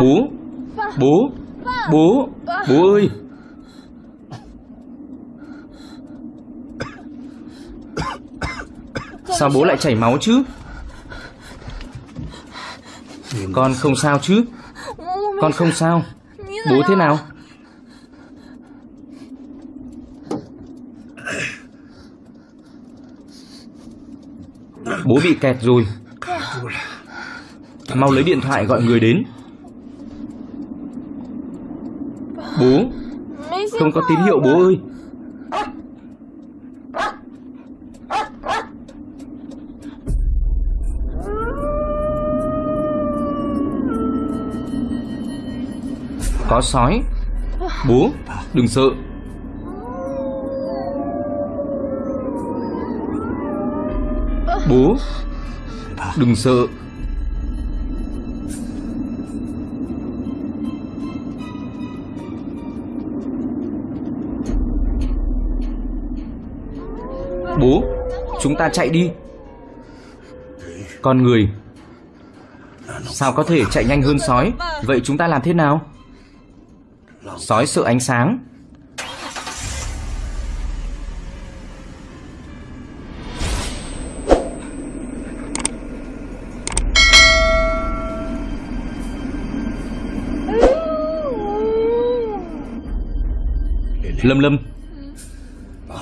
Bố Bố Bố Bố ơi. Sao bố lại chảy máu chứ? Con không sao chứ? Con không sao. Bố thế nào? Bố bị kẹt rồi. Mau lấy điện thoại gọi người đến. Bố, Không có tín hiệu bố ơi. Báo sói. Bố, Đừng sợ. Bố, Đừng sợ. Bố, Chúng ta chạy đi. Con người, Sao có thể chạy nhanh hơn sói? Vậy chúng ta làm thế nào? Sói sợ ánh sáng. Lâm Lâm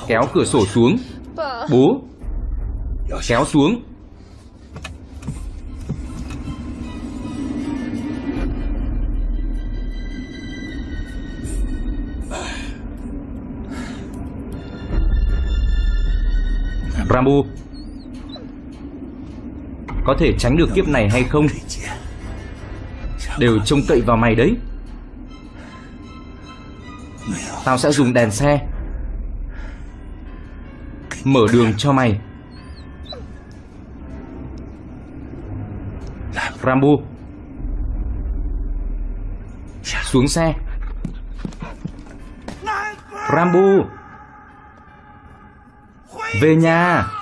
Kéo cửa sổ xuống. Bố Kéo xuống. Rambo Có thể tránh được kiếp này hay không? Đều trông cậy vào mày đấy. Tao sẽ dùng đèn xe. Mở đường cho mày. Rambo Xuống xe. Rambo về nhà.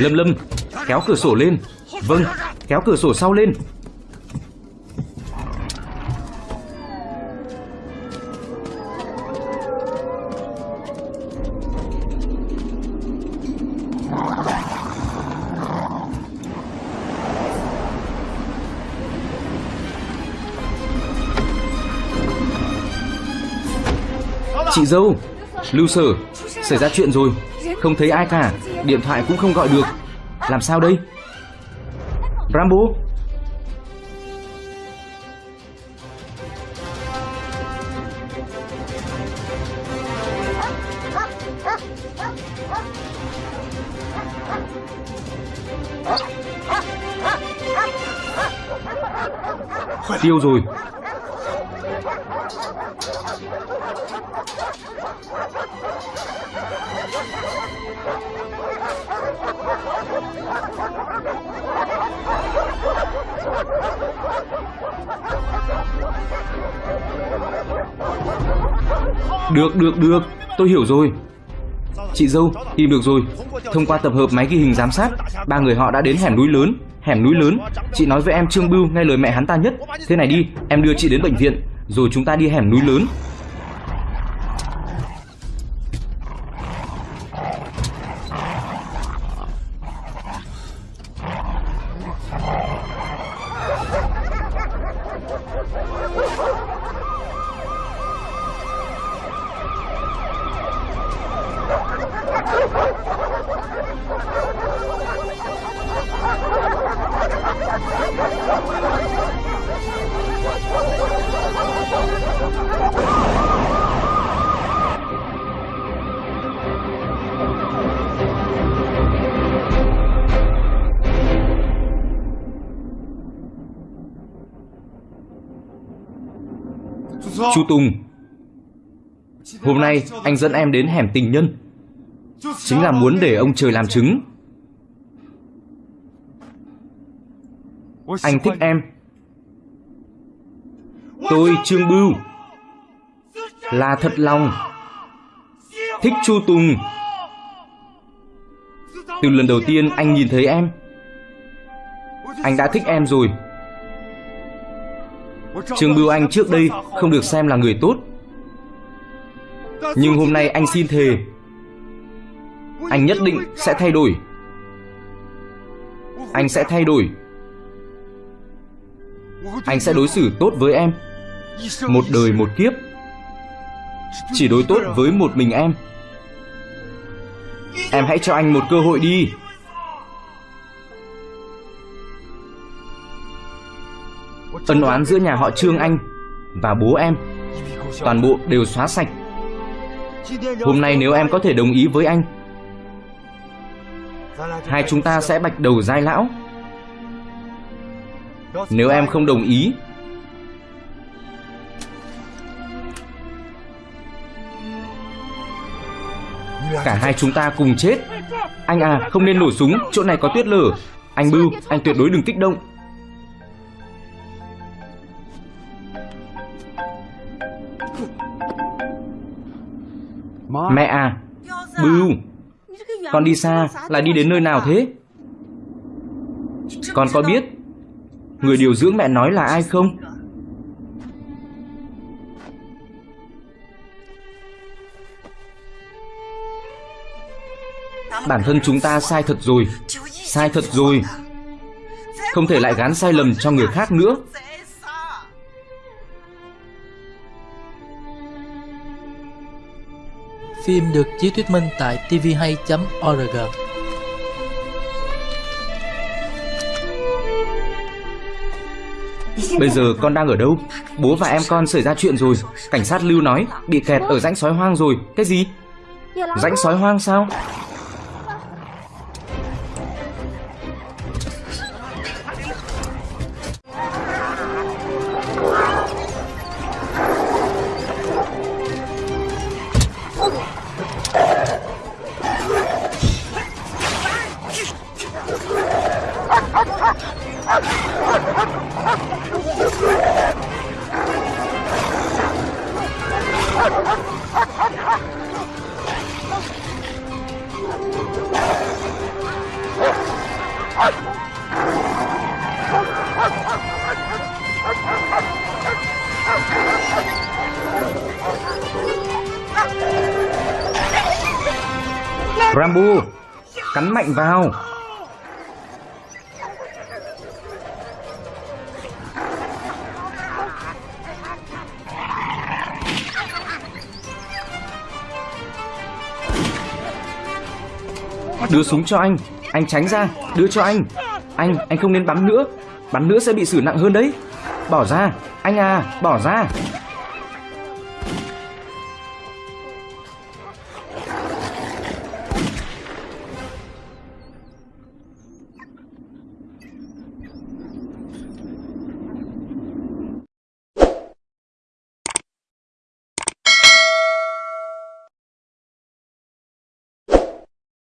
Lâm Lâm, Kéo cửa sổ lên. Vâng Kéo cửa sổ sau lên. Chị dâu, Lưu sở, Xảy ra chuyện rồi. Không thấy ai cả. Điện thoại cũng không gọi được. Làm sao đây? Rambo? Tiêu rồi. Được, được, được. Tôi hiểu rồi. Chị dâu, tìm được rồi. Thông qua tập hợp máy ghi hình giám sát Ba người họ đã đến hẻm núi lớn. Hẻm núi lớn. Chị nói với em Trương Bưu nghe lời mẹ hắn ta nhất. Thế này đi, em đưa chị đến bệnh viện Rồi chúng ta đi hẻm núi lớn. Chu Tùng Hôm nay, anh dẫn em đến hẻm tình nhân. Chính là muốn để ông trời làm chứng. Anh thích em. Tôi Trương Bưu. Là thật lòng. Thích Chu Tùng Từ lần đầu tiên anh nhìn thấy em, Anh đã thích em rồi. Trương Bưu Anh trước đây không được xem là người tốt. Nhưng hôm nay anh xin thề, Anh nhất định sẽ thay đổi. Anh sẽ thay đổi. Anh sẽ đối xử tốt với em, Một đời một kiếp. Chỉ đối tốt với một mình em. Em hãy cho anh một cơ hội đi. Ân oán giữa nhà họ Trương Anh Và bố em. Toàn bộ đều xóa sạch. Hôm nay nếu em có thể đồng ý với anh, Hai chúng ta sẽ bạch đầu giai lão. Nếu em không đồng ý, Cả hai chúng ta cùng chết. Anh à không nên nổ súng. Chỗ này có tuyết lở. Anh Bưu, anh tuyệt đối đừng kích động. Mẹ à Bưu Con đi xa là đi đến nơi nào thế? Con có biết Người điều dưỡng mẹ nói là ai không? Bản thân chúng ta sai thật rồi, Sai thật rồi. Không thể lại gán sai lầm cho người khác nữa. Phim được chiếu thuyết minh tại tvhay.org Bây giờ con đang ở đâu? Bố và em con xảy ra chuyện rồi. Cảnh sát lưu nói, Bị kẹt ở rãnh sói hoang rồi. Cái gì? Rãnh sói hoang sao? Rambo Cắn mạnh vào. Đưa súng cho anh. Anh tránh ra. Đưa cho anh. Anh, anh không nên bắn nữa. Bắn nữa sẽ bị xử nặng hơn đấy. Bỏ ra. Anh à, bỏ ra.